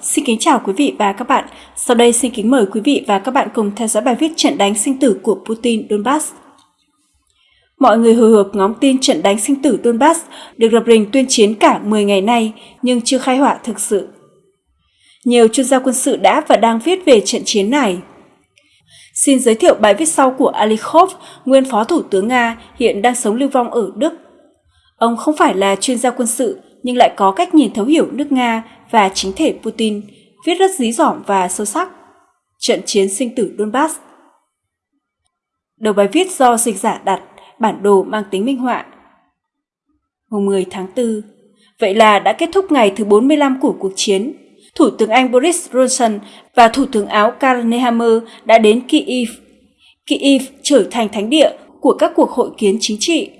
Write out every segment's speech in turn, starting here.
Xin kính chào quý vị và các bạn. Sau đây xin kính mời quý vị và các bạn cùng theo dõi bài viết trận đánh sinh tử của Putin Donbass. Mọi người hồi hộp ngóng tin trận đánh sinh tử Donbass được lập rình tuyên chiến cả 10 ngày nay nhưng chưa khai hỏa thực sự. Nhiều chuyên gia quân sự đã và đang viết về trận chiến này. Xin giới thiệu bài viết sau của Alikhov, nguyên phó thủ tướng Nga, hiện đang sống lưu vong ở Đức. Ông không phải là chuyên gia quân sự nhưng lại có cách nhìn thấu hiểu nước Nga và chính thể Putin, viết rất dí dỏm và sâu sắc. Trận chiến sinh tử Donbass Đầu bài viết do dịch giả đặt, bản đồ mang tính minh họa. Hôm 10 tháng 4, vậy là đã kết thúc ngày thứ 45 của cuộc chiến. Thủ tướng Anh Boris Johnson và Thủ tướng Áo Karl Nehammer đã đến Kyiv. Kyiv trở thành thánh địa của các cuộc hội kiến chính trị.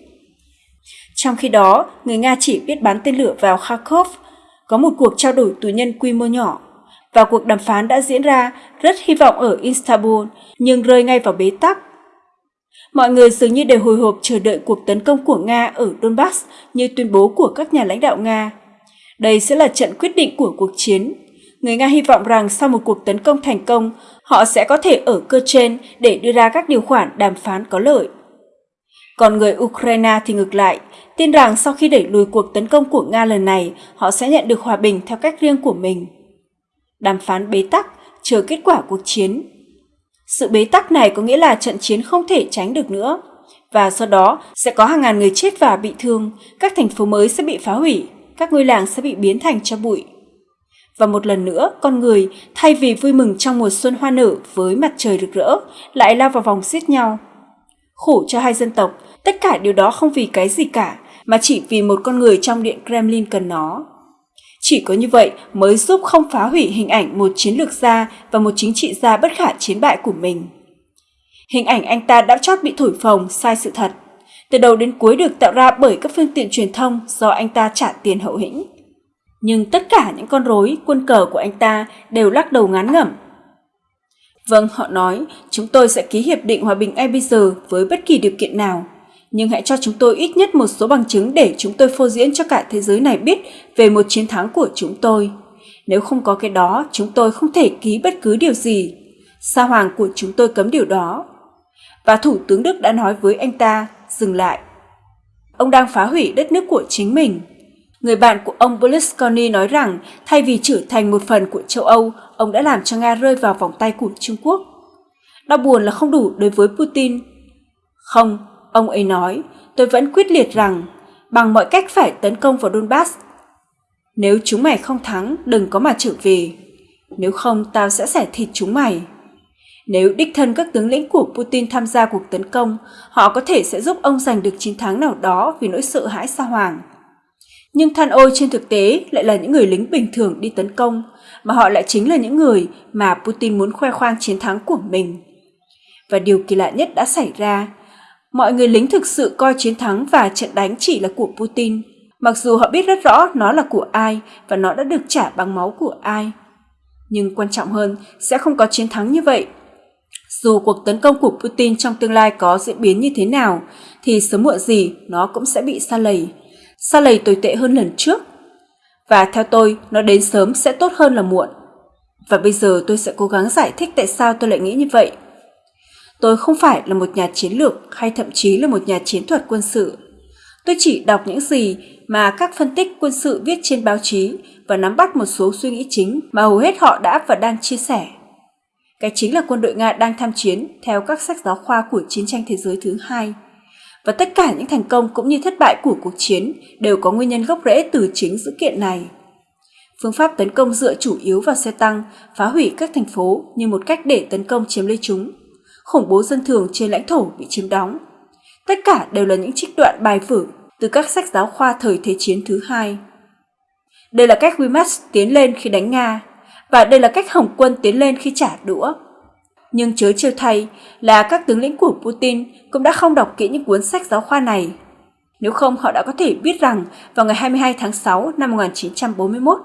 Trong khi đó, người Nga chỉ biết bắn tên lửa vào Kharkov, có một cuộc trao đổi tù nhân quy mô nhỏ. Và cuộc đàm phán đã diễn ra rất hy vọng ở Istanbul, nhưng rơi ngay vào bế tắc. Mọi người dường như đều hồi hộp chờ đợi cuộc tấn công của Nga ở Donbass như tuyên bố của các nhà lãnh đạo Nga. Đây sẽ là trận quyết định của cuộc chiến. Người Nga hy vọng rằng sau một cuộc tấn công thành công, họ sẽ có thể ở cơ trên để đưa ra các điều khoản đàm phán có lợi. Còn người Ukraine thì ngược lại, tin rằng sau khi đẩy lùi cuộc tấn công của Nga lần này, họ sẽ nhận được hòa bình theo cách riêng của mình. Đàm phán bế tắc, chờ kết quả cuộc chiến. Sự bế tắc này có nghĩa là trận chiến không thể tránh được nữa. Và sau đó sẽ có hàng ngàn người chết và bị thương, các thành phố mới sẽ bị phá hủy, các ngôi làng sẽ bị biến thành cho bụi. Và một lần nữa, con người, thay vì vui mừng trong mùa xuân hoa nở với mặt trời rực rỡ, lại lao vào vòng xiết nhau. Khổ cho hai dân tộc, tất cả điều đó không vì cái gì cả, mà chỉ vì một con người trong điện Kremlin cần nó. Chỉ có như vậy mới giúp không phá hủy hình ảnh một chiến lược gia và một chính trị gia bất khả chiến bại của mình. Hình ảnh anh ta đã chót bị thổi phồng sai sự thật, từ đầu đến cuối được tạo ra bởi các phương tiện truyền thông do anh ta trả tiền hậu hĩnh. Nhưng tất cả những con rối, quân cờ của anh ta đều lắc đầu ngán ngẩm. Vâng, họ nói, chúng tôi sẽ ký hiệp định hòa bình ngay bây giờ với bất kỳ điều kiện nào nhưng hãy cho chúng tôi ít nhất một số bằng chứng để chúng tôi phô diễn cho cả thế giới này biết về một chiến thắng của chúng tôi. Nếu không có cái đó, chúng tôi không thể ký bất cứ điều gì. Sa hoàng của chúng tôi cấm điều đó. Và Thủ tướng Đức đã nói với anh ta, dừng lại. Ông đang phá hủy đất nước của chính mình. Người bạn của ông Berlusconi nói rằng thay vì trở thành một phần của châu Âu, ông đã làm cho Nga rơi vào vòng tay của Trung Quốc. Đau buồn là không đủ đối với Putin. Không, Ông ấy nói, tôi vẫn quyết liệt rằng bằng mọi cách phải tấn công vào Donbass. Nếu chúng mày không thắng, đừng có mà trở về. Nếu không, tao sẽ xẻ thịt chúng mày. Nếu đích thân các tướng lĩnh của Putin tham gia cuộc tấn công, họ có thể sẽ giúp ông giành được chiến thắng nào đó vì nỗi sợ hãi xa hoàng. Nhưng than ôi trên thực tế lại là những người lính bình thường đi tấn công, mà họ lại chính là những người mà Putin muốn khoe khoang chiến thắng của mình. Và điều kỳ lạ nhất đã xảy ra Mọi người lính thực sự coi chiến thắng và trận đánh chỉ là của Putin, mặc dù họ biết rất rõ nó là của ai và nó đã được trả bằng máu của ai. Nhưng quan trọng hơn, sẽ không có chiến thắng như vậy. Dù cuộc tấn công của Putin trong tương lai có diễn biến như thế nào, thì sớm muộn gì nó cũng sẽ bị xa lầy sau lầy tồi tệ hơn lần trước. Và theo tôi, nó đến sớm sẽ tốt hơn là muộn. Và bây giờ tôi sẽ cố gắng giải thích tại sao tôi lại nghĩ như vậy. Tôi không phải là một nhà chiến lược hay thậm chí là một nhà chiến thuật quân sự. Tôi chỉ đọc những gì mà các phân tích quân sự viết trên báo chí và nắm bắt một số suy nghĩ chính mà hầu hết họ đã và đang chia sẻ. Cái chính là quân đội Nga đang tham chiến theo các sách giáo khoa của chiến tranh thế giới thứ hai. Và tất cả những thành công cũng như thất bại của cuộc chiến đều có nguyên nhân gốc rễ từ chính sự kiện này. Phương pháp tấn công dựa chủ yếu vào xe tăng, phá hủy các thành phố như một cách để tấn công chiếm lấy chúng khủng bố dân thường trên lãnh thổ bị chiếm đóng. Tất cả đều là những trích đoạn bài vở từ các sách giáo khoa thời Thế chiến thứ hai. Đây là cách Wimax tiến lên khi đánh Nga, và đây là cách Hồng quân tiến lên khi trả đũa. Nhưng chớ trêu thay là các tướng lĩnh của Putin cũng đã không đọc kỹ những cuốn sách giáo khoa này. Nếu không họ đã có thể biết rằng vào ngày 22 tháng 6 năm 1941,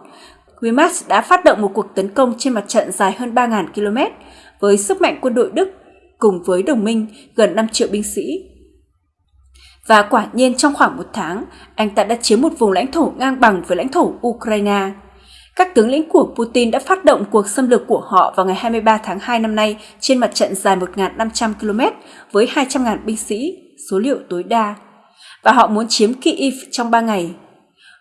Wehrmacht đã phát động một cuộc tấn công trên mặt trận dài hơn 3.000 km với sức mạnh quân đội Đức cùng với đồng minh gần 5 triệu binh sĩ. Và quả nhiên trong khoảng một tháng, anh ta đã chiếm một vùng lãnh thổ ngang bằng với lãnh thổ Ukraine. Các tướng lĩnh của Putin đã phát động cuộc xâm lược của họ vào ngày 23 tháng 2 năm nay trên mặt trận dài 1.500 km với 200.000 binh sĩ, số liệu tối đa. Và họ muốn chiếm Kyiv trong 3 ngày.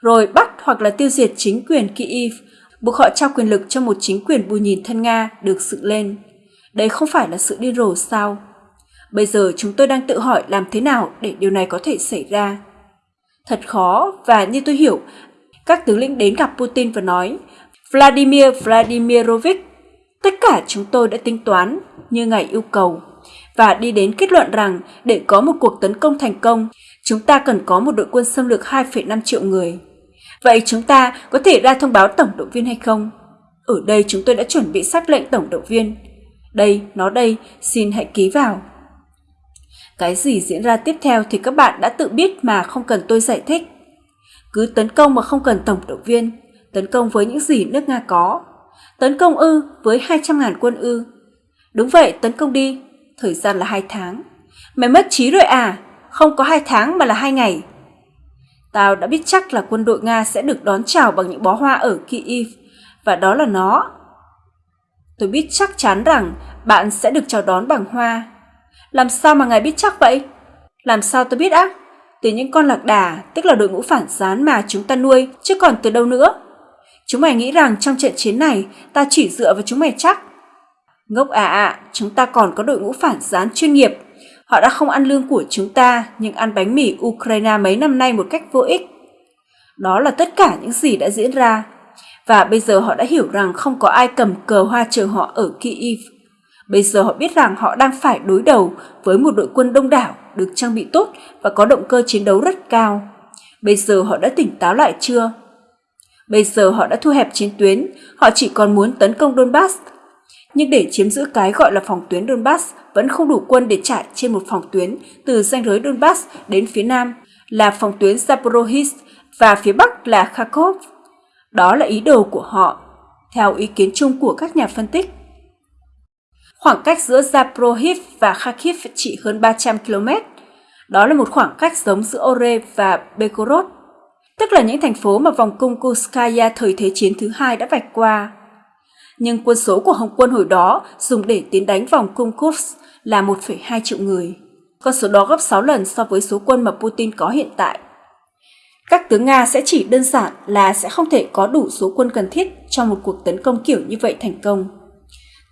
Rồi bắt hoặc là tiêu diệt chính quyền Kyiv, buộc họ trao quyền lực cho một chính quyền bù nhìn thân Nga được dựng lên. Đây không phải là sự điên rồ sao? Bây giờ chúng tôi đang tự hỏi làm thế nào để điều này có thể xảy ra. Thật khó và như tôi hiểu, các tướng lĩnh đến gặp Putin và nói Vladimir Vladimirovich, tất cả chúng tôi đã tính toán như ngài yêu cầu và đi đến kết luận rằng để có một cuộc tấn công thành công, chúng ta cần có một đội quân xâm lược 2,5 triệu người. Vậy chúng ta có thể ra thông báo tổng động viên hay không? Ở đây chúng tôi đã chuẩn bị sắc lệnh tổng động viên. Đây, nó đây, xin hãy ký vào. Cái gì diễn ra tiếp theo thì các bạn đã tự biết mà không cần tôi giải thích. Cứ tấn công mà không cần tổng động viên, tấn công với những gì nước Nga có. Tấn công ư với 200.000 quân ư. Đúng vậy, tấn công đi, thời gian là 2 tháng. Mày mất trí rồi à? Không có 2 tháng mà là 2 ngày. Tao đã biết chắc là quân đội Nga sẽ được đón chào bằng những bó hoa ở Kyiv, và đó là nó. Tôi biết chắc chắn rằng bạn sẽ được chào đón bằng hoa. Làm sao mà ngài biết chắc vậy? Làm sao tôi biết á? Từ những con lạc đà, tức là đội ngũ phản gián mà chúng ta nuôi, chứ còn từ đâu nữa. Chúng mày nghĩ rằng trong trận chiến này, ta chỉ dựa vào chúng mày chắc. Ngốc à ạ, à, chúng ta còn có đội ngũ phản gián chuyên nghiệp. Họ đã không ăn lương của chúng ta, nhưng ăn bánh mì Ukraine mấy năm nay một cách vô ích. Đó là tất cả những gì đã diễn ra. Và bây giờ họ đã hiểu rằng không có ai cầm cờ hoa chờ họ ở Kyiv. Bây giờ họ biết rằng họ đang phải đối đầu với một đội quân đông đảo, được trang bị tốt và có động cơ chiến đấu rất cao. Bây giờ họ đã tỉnh táo lại chưa? Bây giờ họ đã thu hẹp chiến tuyến, họ chỉ còn muốn tấn công Donbass. Nhưng để chiếm giữ cái gọi là phòng tuyến Donbass vẫn không đủ quân để trải trên một phòng tuyến từ ranh giới Donbass đến phía nam là phòng tuyến Zaporozhye và phía bắc là Kharkov. Đó là ý đồ của họ, theo ý kiến chung của các nhà phân tích. Khoảng cách giữa Zaporozhye và Kharkiv chỉ hơn 300 km. Đó là một khoảng cách giống giữa Ore và Bekorod tức là những thành phố mà vòng cung Kuskaya thời Thế chiến thứ hai đã vạch qua. Nhưng quân số của Hồng quân hồi đó dùng để tiến đánh vòng cung Kursk là 1,2 triệu người. Con số đó gấp 6 lần so với số quân mà Putin có hiện tại. Các tướng Nga sẽ chỉ đơn giản là sẽ không thể có đủ số quân cần thiết cho một cuộc tấn công kiểu như vậy thành công.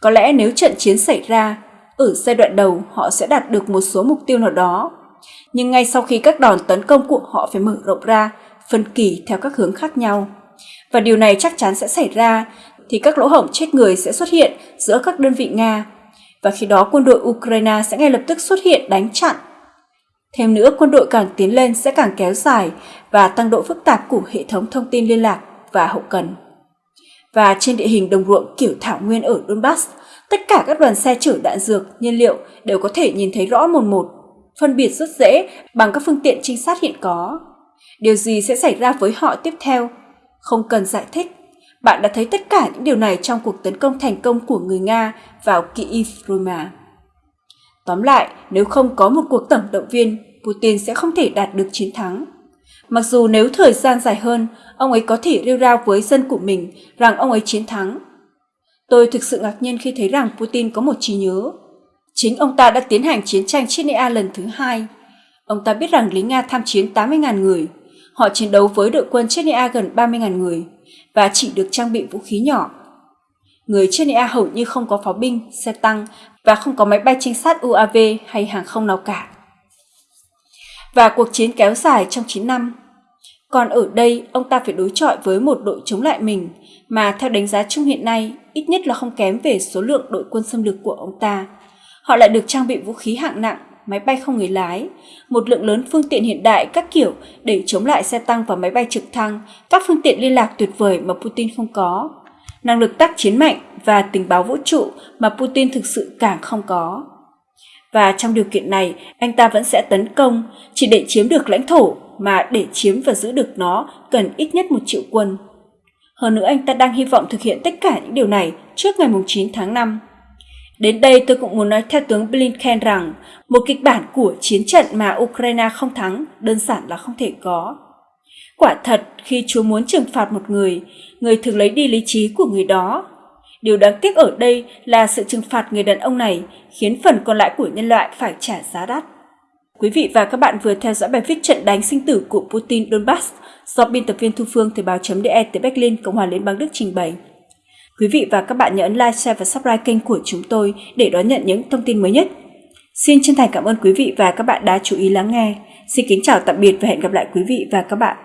Có lẽ nếu trận chiến xảy ra, ở giai đoạn đầu họ sẽ đạt được một số mục tiêu nào đó. Nhưng ngay sau khi các đòn tấn công của họ phải mở rộng ra, phân kỳ theo các hướng khác nhau. Và điều này chắc chắn sẽ xảy ra, thì các lỗ hổng chết người sẽ xuất hiện giữa các đơn vị Nga. Và khi đó quân đội Ukraine sẽ ngay lập tức xuất hiện đánh chặn. Thêm nữa, quân đội càng tiến lên sẽ càng kéo dài và tăng độ phức tạp của hệ thống thông tin liên lạc và hậu cần và trên địa hình đồng ruộng kiểu thảo nguyên ở Donbass, tất cả các đoàn xe chở đạn dược, nhiên liệu đều có thể nhìn thấy rõ một một, phân biệt rất dễ bằng các phương tiện trinh sát hiện có. Điều gì sẽ xảy ra với họ tiếp theo? Không cần giải thích. Bạn đã thấy tất cả những điều này trong cuộc tấn công thành công của người Nga vào Kyiv rồi mà. Tóm lại, nếu không có một cuộc tổng động viên, Putin sẽ không thể đạt được chiến thắng. Mặc dù nếu thời gian dài hơn, ông ấy có thể rêu rao với dân của mình rằng ông ấy chiến thắng. Tôi thực sự ngạc nhiên khi thấy rằng Putin có một trí nhớ. Chính ông ta đã tiến hành chiến tranh Chechnya lần thứ hai. Ông ta biết rằng lính Nga tham chiến 80.000 người. Họ chiến đấu với đội quân Chechnya gần 30.000 người và chỉ được trang bị vũ khí nhỏ. Người Chechnya hầu như không có pháo binh, xe tăng và không có máy bay trinh sát UAV hay hàng không nào cả và cuộc chiến kéo dài trong 9 năm. Còn ở đây, ông ta phải đối chọi với một đội chống lại mình mà theo đánh giá chung hiện nay ít nhất là không kém về số lượng đội quân xâm lược của ông ta. Họ lại được trang bị vũ khí hạng nặng, máy bay không người lái, một lượng lớn phương tiện hiện đại các kiểu để chống lại xe tăng và máy bay trực thăng, các phương tiện liên lạc tuyệt vời mà Putin không có, năng lực tác chiến mạnh và tình báo vũ trụ mà Putin thực sự càng không có. Và trong điều kiện này anh ta vẫn sẽ tấn công. Chỉ để chiếm được lãnh thổ mà để chiếm và giữ được nó cần ít nhất một triệu quân. Hơn nữa anh ta đang hy vọng thực hiện tất cả những điều này trước ngày 9 tháng 5. Đến đây tôi cũng muốn nói theo tướng Blinken rằng một kịch bản của chiến trận mà Ukraine không thắng đơn giản là không thể có. Quả thật, khi Chúa muốn trừng phạt một người, người thường lấy đi lý trí của người đó. Điều đáng tiếc ở đây là sự trừng phạt người đàn ông này khiến phần còn lại của nhân loại phải trả giá đắt. Quý vị và các bạn vừa theo dõi bài viết trận đánh sinh tử của Putin Donbass do biên tập viên Thu Phương Thời báo.de từ Berlin, Cộng hòa Liên bang Đức trình bày. Quý vị và các bạn nhớ ấn like, share và subscribe kênh của chúng tôi để đón nhận những thông tin mới nhất. Xin chân thành cảm ơn quý vị và các bạn đã chú ý lắng nghe. Xin kính chào tạm biệt và hẹn gặp lại quý vị và các bạn